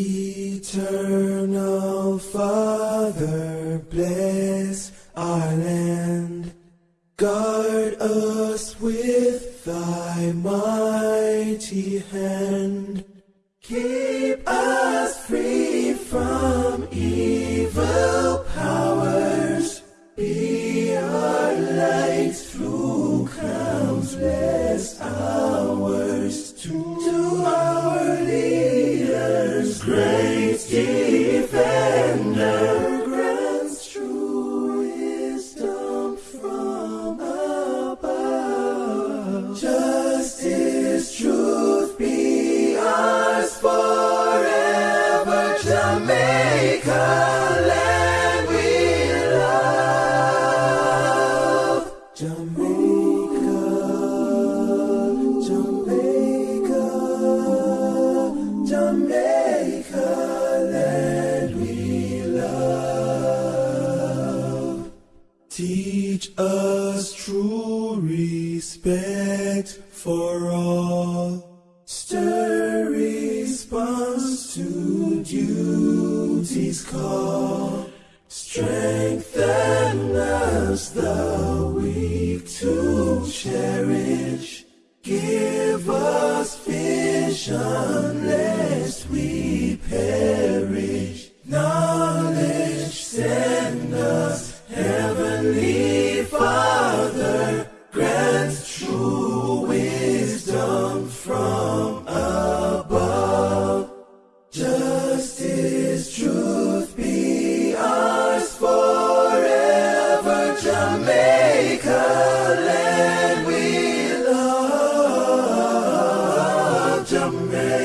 Eternal Father, bless our land. Guard us with thy mighty hand. Keep us free from evil powers. Be our light through countless hours. Grants true wisdom from above. Justice, truth be ours forever. Jamaica, Teach us true respect for all. Stir response to duty's call. Strengthen us, the weak to cherish. Give us vision from above. Justice, truth be ours forever. Jamaica, land we love. Jamaica.